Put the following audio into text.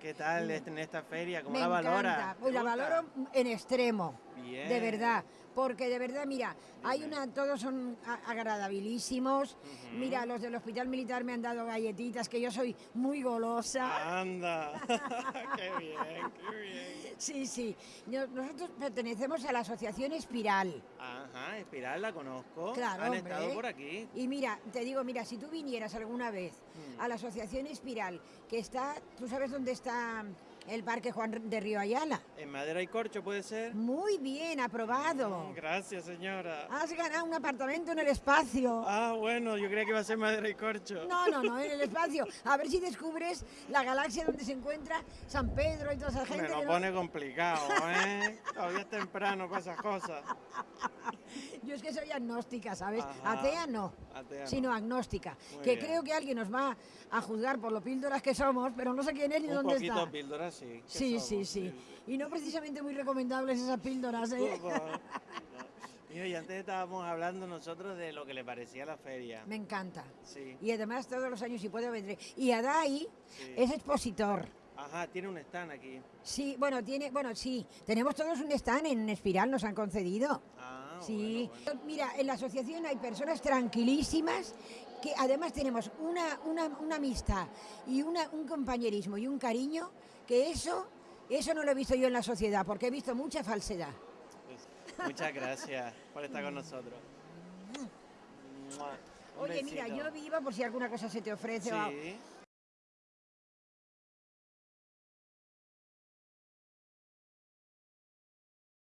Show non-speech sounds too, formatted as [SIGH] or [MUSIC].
¿Qué tal en esta feria? ¿Cómo Me la valora? encanta. ¿Te Pues la valoro en extremo. Bien. De verdad, porque de verdad, mira, hay una, todos son agradabilísimos. Mira, los del hospital militar me han dado galletitas, que yo soy muy golosa. Anda. [LAUGHS] [LAUGHS] qué bien, qué bien. Sí, sí. Nosotros pertenecemos a la asociación Espiral. Ajá, Espiral la conozco. Claro, Han hombre. estado por aquí. Y mira, te digo, mira, si tú vinieras alguna vez Mm. a la asociación Espiral, que está, ¿tú sabes dónde está el Parque Juan de Río Ayala? En madera y corcho puede ser. Muy bien, aprobado. Mm, Gracias, señora. Has ganado un apartamento en el espacio. Ah, bueno, yo creía que iba a ser madera y corcho. No, no, no, en el espacio. A ver si descubres la galaxia donde se encuentra San Pedro y toda esa gente. Me lo no- pone complicado, ¿eh? Todavía es temprano para esas cosas. [LAUGHS] [LAUGHS] Yo es que soy agnóstica, ¿sabes? Ajá. Atea no, Atea no. sino agnóstica. Muy que bien. creo que alguien nos va a juzgar por lo píldoras que somos, pero no sé quién es ni Un dónde poquito está. píldora, sí. Sí, sí, sí. Y no precisamente muy recomendables esas píldoras, ¿eh? Mira, y antes estábamos hablando nosotros de lo que le parecía la feria. Me encanta. Sí. Y además todos los años si puedo vendré. Y Adai Sí. es expositor. Ajá, tiene un stand aquí. Sí, bueno, tiene, bueno, sí, tenemos todos un stand en Espiral, nos han concedido. Ah, Sí, bueno, bueno. mira, en la asociación hay personas tranquilísimas que además tenemos una, una, una amistad y una, un compañerismo y un cariño que eso, eso no lo he visto yo en la sociedad porque he visto mucha falsedad. Muchas gracias por estar con nosotros. [LAUGHS] Oye, mira, yo vivo por si alguna cosa se te ofrece. o. Sí.